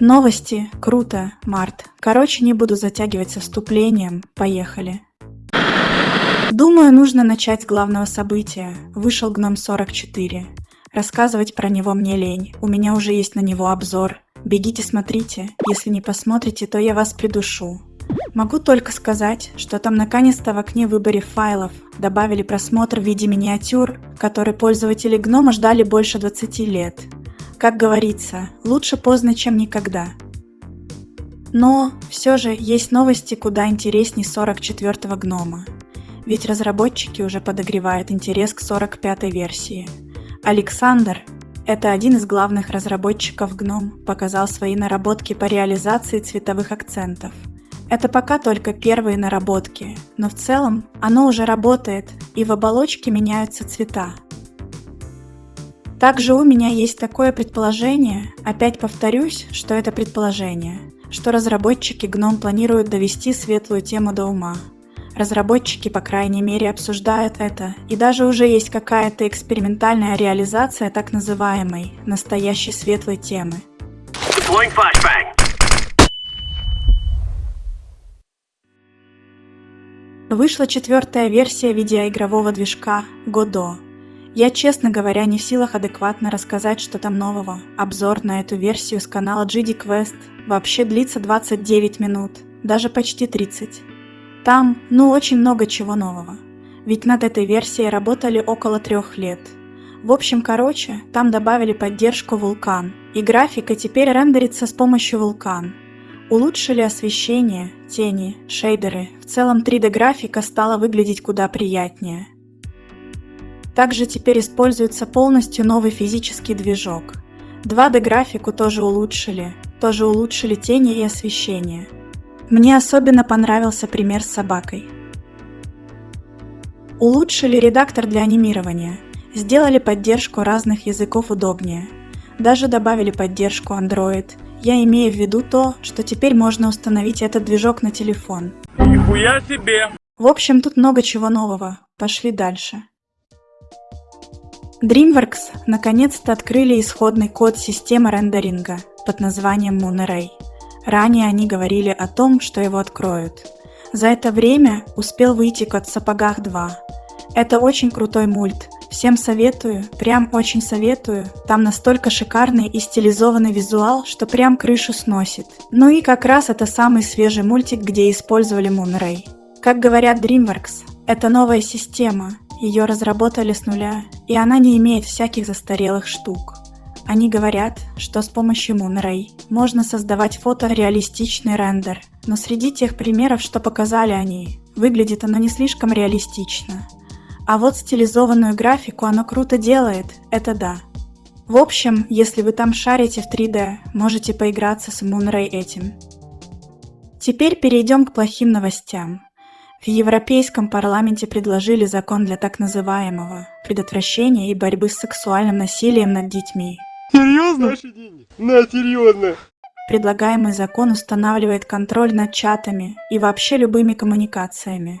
Новости. Круто, Март. Короче, не буду затягивать со вступлением. Поехали. Думаю, нужно начать с главного события. Вышел Гном 44. Рассказывать про него мне лень. У меня уже есть на него обзор. Бегите смотрите. Если не посмотрите, то я вас придушу. Могу только сказать, что там наконец-то в окне выборе файлов добавили просмотр в виде миниатюр, который пользователи гнома ждали больше 20 лет. Как говорится, лучше поздно, чем никогда. Но все же есть новости куда интересней 44-го гнома. Ведь разработчики уже подогревают интерес к 45-й версии. Александр, это один из главных разработчиков GNOME, показал свои наработки по реализации цветовых акцентов – это пока только первые наработки, но в целом оно уже работает, и в оболочке меняются цвета. Также у меня есть такое предположение, опять повторюсь, что это предположение, что разработчики GNOME планируют довести светлую тему до ума. Разработчики, по крайней мере, обсуждают это, и даже уже есть какая-то экспериментальная реализация так называемой настоящей светлой темы. Вышла четвертая версия видеоигрового движка Godot. Я, честно говоря, не в силах адекватно рассказать, что там нового. Обзор на эту версию с канала GD Quest вообще длится 29 минут, даже почти 30. Там, ну, очень много чего нового. Ведь над этой версией работали около трех лет. В общем, короче, там добавили поддержку Vulkan, и графика теперь рендерится с помощью Vulkan. Улучшили освещение, тени, шейдеры. В целом 3D-графика стала выглядеть куда приятнее. Также теперь используется полностью новый физический движок. 2D-графику тоже улучшили, тоже улучшили тени и освещение. Мне особенно понравился пример с собакой. Улучшили редактор для анимирования, сделали поддержку разных языков удобнее, даже добавили поддержку Android – я имею в виду то, что теперь можно установить этот движок на телефон. Нихуя себе! В общем, тут много чего нового. Пошли дальше. DreamWorks наконец-то открыли исходный код системы рендеринга под названием Moonray. Ранее они говорили о том, что его откроют. За это время успел выйти код в сапогах 2. Это очень крутой мульт, Всем советую, прям очень советую. Там настолько шикарный и стилизованный визуал, что прям крышу сносит. Ну и как раз это самый свежий мультик, где использовали Moonray. Как говорят DreamWorks, это новая система, ее разработали с нуля, и она не имеет всяких застарелых штук. Они говорят, что с помощью Moonray можно создавать фотореалистичный рендер, но среди тех примеров, что показали они, выглядит оно не слишком реалистично. А вот стилизованную графику оно круто делает, это да. В общем, если вы там шарите в 3D, можете поиграться с Moonray этим. Теперь перейдем к плохим новостям. В Европейском парламенте предложили закон для так называемого предотвращения и борьбы с сексуальным насилием над детьми. Серьезно? Наши деньги. На, серьезно. Предлагаемый закон устанавливает контроль над чатами и вообще любыми коммуникациями,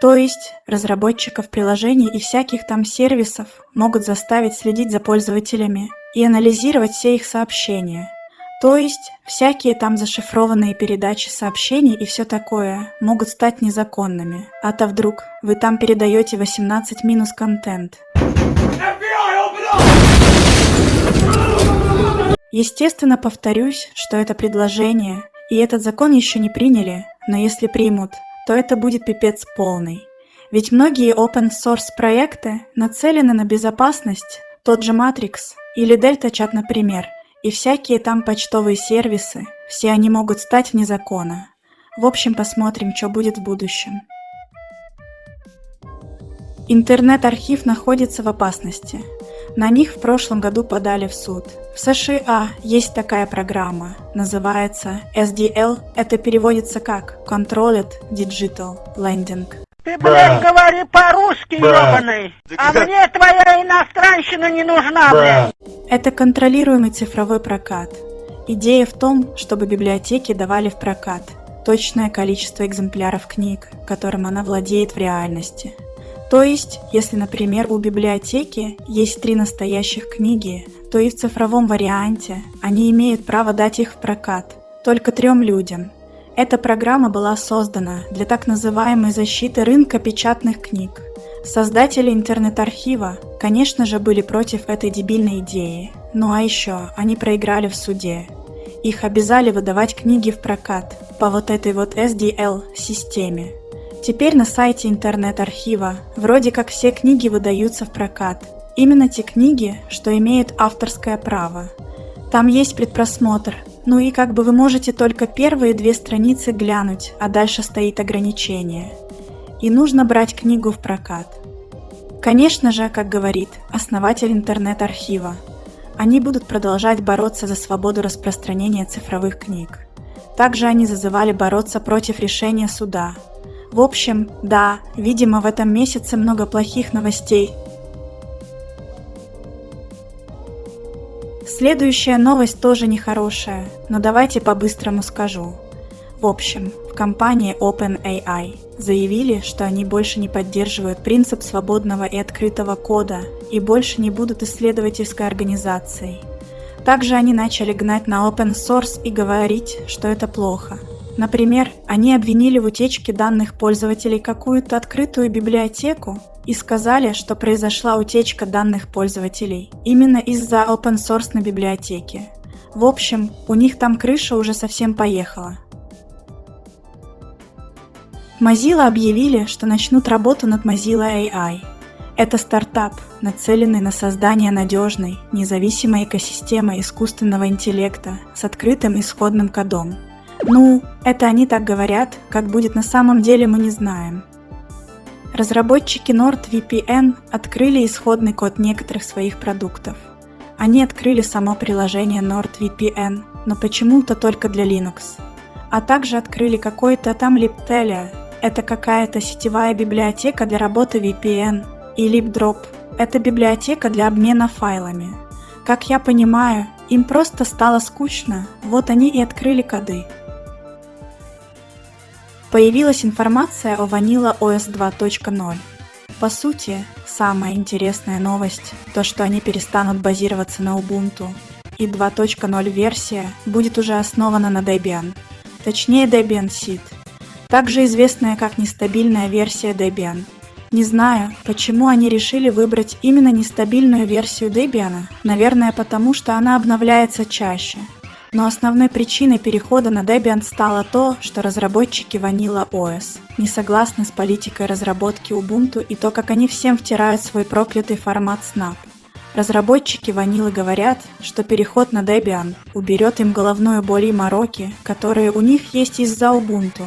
то есть разработчиков приложений и всяких там сервисов могут заставить следить за пользователями и анализировать все их сообщения. То есть всякие там зашифрованные передачи сообщений и все такое могут стать незаконными. А то вдруг вы там передаете 18 минус контент. Естественно, повторюсь, что это предложение, и этот закон еще не приняли, но если примут, то это будет пипец полный. Ведь многие open source проекты нацелены на безопасность, тот же Matrix или Delta Chat, например, и всякие там почтовые сервисы, все они могут стать вне закона. В общем, посмотрим, что будет в будущем. Интернет-архив находится в опасности. На них в прошлом году подали в суд. В США есть такая программа, называется SDL, это переводится как Controlled Digital Lending. Ты, блядь, говори по-русски, ебаный, а мне твоя иностранщина не нужна, блядь. Это контролируемый цифровой прокат. Идея в том, чтобы библиотеки давали в прокат точное количество экземпляров книг, которым она владеет в реальности – То есть, если, например, у библиотеки есть три настоящих книги, то и в цифровом варианте они имеют право дать их в прокат только трем людям. Эта программа была создана для так называемой защиты рынка печатных книг. Создатели интернет-архива, конечно же, были против этой дебильной идеи. Ну а еще они проиграли в суде. Их обязали выдавать книги в прокат по вот этой вот SDL-системе. Теперь на сайте интернет-архива вроде как все книги выдаются в прокат. Именно те книги, что имеют авторское право. Там есть предпросмотр, ну и как бы вы можете только первые две страницы глянуть, а дальше стоит ограничение. И нужно брать книгу в прокат. Конечно же, как говорит основатель интернет-архива, они будут продолжать бороться за свободу распространения цифровых книг. Также они зазывали бороться против решения суда, в общем, да, видимо в этом месяце много плохих новостей. Следующая новость тоже нехорошая, но давайте по-быстрому скажу. В общем, в компании OpenAI заявили, что они больше не поддерживают принцип свободного и открытого кода и больше не будут исследовательской организацией. Также они начали гнать на open source и говорить, что это плохо – Например, они обвинили в утечке данных пользователей какую-то открытую библиотеку и сказали, что произошла утечка данных пользователей именно из-за open source на библиотеке. В общем, у них там крыша уже совсем поехала. Mozilla объявили, что начнут работу над Mozilla AI. Это стартап, нацеленный на создание надежной, независимой экосистемы искусственного интеллекта с открытым исходным кодом – ну, это они так говорят, как будет на самом деле мы не знаем. Разработчики NordVPN открыли исходный код некоторых своих продуктов. Они открыли само приложение NordVPN, но почему-то только для Linux. А также открыли какой-то там Libtelia, это какая-то сетевая библиотека для работы VPN, и LibDrop – это библиотека для обмена файлами. Как я понимаю, им просто стало скучно, вот они и открыли коды. Появилась информация о Vanilla OS 2.0. По сути, самая интересная новость – то, что они перестанут базироваться на Ubuntu, и 2.0 версия будет уже основана на Debian, точнее Debian Seed, также известная как нестабильная версия Debian. Не знаю, почему они решили выбрать именно нестабильную версию Debian, наверное потому, что она обновляется чаще – но основной причиной перехода на Debian стало то, что разработчики Vanilla OS не согласны с политикой разработки Ubuntu и то, как они всем втирают свой проклятый формат Snap. Разработчики Vanilla говорят, что переход на Debian уберет им головную боль и мороки, которые у них есть из-за Ubuntu.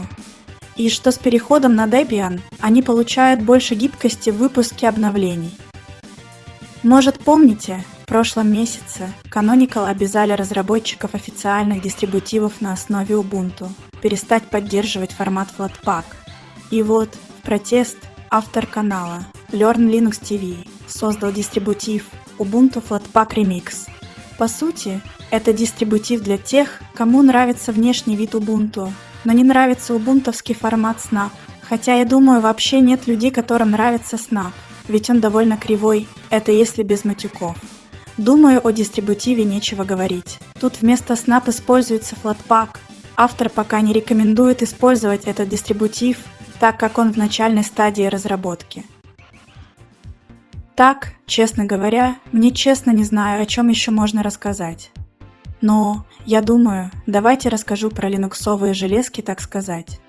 И что с переходом на Debian они получают больше гибкости в выпуске обновлений. Может помните, прошлом месяце Canonical обязали разработчиков официальных дистрибутивов на основе Ubuntu перестать поддерживать формат Flatpak. И вот, в протест, автор канала Learn Linux TV создал дистрибутив Ubuntu Flatpak Remix. По сути, это дистрибутив для тех, кому нравится внешний вид Ubuntu, но не нравится убунтовский формат Snap. Хотя я думаю, вообще нет людей, которым нравится Snap, ведь он довольно кривой, это если без матюков. Думаю, о дистрибутиве нечего говорить. Тут вместо Snap используется Flatpak. Автор пока не рекомендует использовать этот дистрибутив, так как он в начальной стадии разработки. Так, честно говоря, мне честно не знаю, о чем еще можно рассказать. Но, я думаю, давайте расскажу про линуксовые железки, так сказать.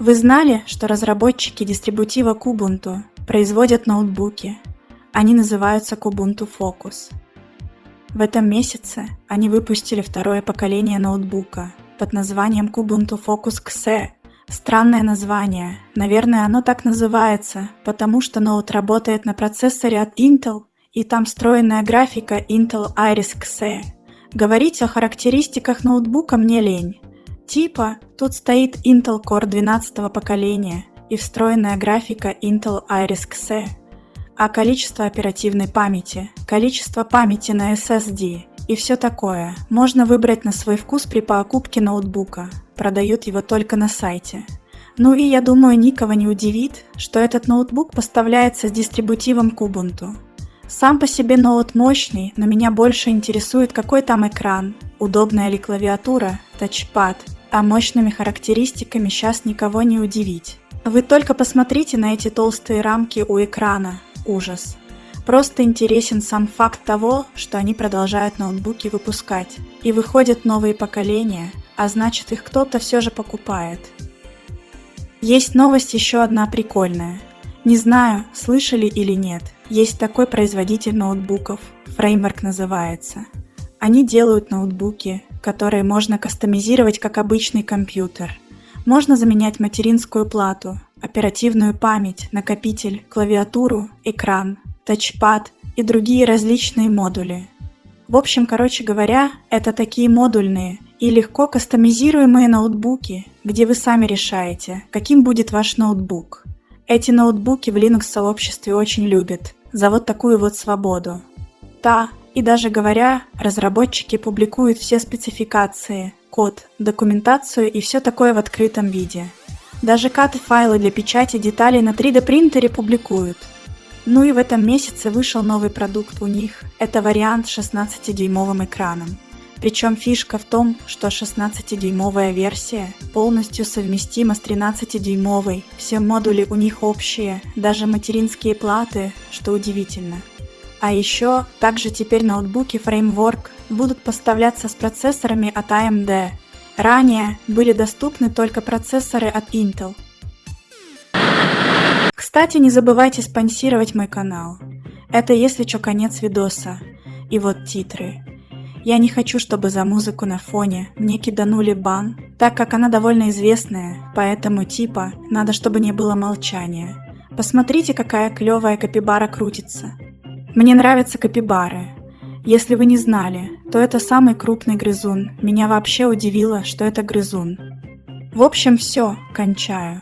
Вы знали, что разработчики дистрибутива Kubuntu производят ноутбуки, они называются Kubuntu Focus. В этом месяце они выпустили второе поколение ноутбука под названием Kubuntu Focus XE. Странное название. Наверное, оно так называется, потому что ноут работает на процессоре от Intel, и там встроенная графика Intel Iris Xe. Говорить о характеристиках ноутбука мне лень. Типа, тут стоит Intel Core 12 поколения и встроенная графика Intel Iris Xe а количество оперативной памяти, количество памяти на SSD и все такое можно выбрать на свой вкус при покупке ноутбука. Продают его только на сайте. Ну и я думаю, никого не удивит, что этот ноутбук поставляется с дистрибутивом к Ubuntu. Сам по себе ноут мощный, но меня больше интересует какой там экран, удобная ли клавиатура, тачпад, а мощными характеристиками сейчас никого не удивить. Вы только посмотрите на эти толстые рамки у экрана, ужас. Просто интересен сам факт того, что они продолжают ноутбуки выпускать. И выходят новые поколения, а значит их кто-то все же покупает. Есть новость еще одна прикольная. Не знаю, слышали или нет, есть такой производитель ноутбуков, Framework называется. Они делают ноутбуки, которые можно кастомизировать как обычный компьютер. Можно заменять материнскую плату, оперативную память, накопитель, клавиатуру, экран, тачпад и другие различные модули. В общем, короче говоря, это такие модульные и легко кастомизируемые ноутбуки, где вы сами решаете, каким будет ваш ноутбук. Эти ноутбуки в Linux-сообществе очень любят за вот такую вот свободу. Да, и даже говоря, разработчики публикуют все спецификации, код, документацию и все такое в открытом виде. Даже каты файлы для печати деталей на 3D принтере публикуют – ну и в этом месяце вышел новый продукт у них. Это вариант с 16-дюймовым экраном. Причем фишка в том, что 16-дюймовая версия полностью совместима с 13-дюймовой. Все модули у них общие, даже материнские платы, что удивительно. А еще, также теперь ноутбуки Framework будут поставляться с процессорами от AMD. Ранее были доступны только процессоры от Intel – кстати, не забывайте спонсировать мой канал. Это если что конец видоса. И вот титры. Я не хочу, чтобы за музыку на фоне мне киданули бан, так как она довольно известная, поэтому типа надо, чтобы не было молчания. Посмотрите, какая клевая капибара крутится. Мне нравятся капибары. Если вы не знали, то это самый крупный грызун. Меня вообще удивило, что это грызун. В общем, все, кончаю.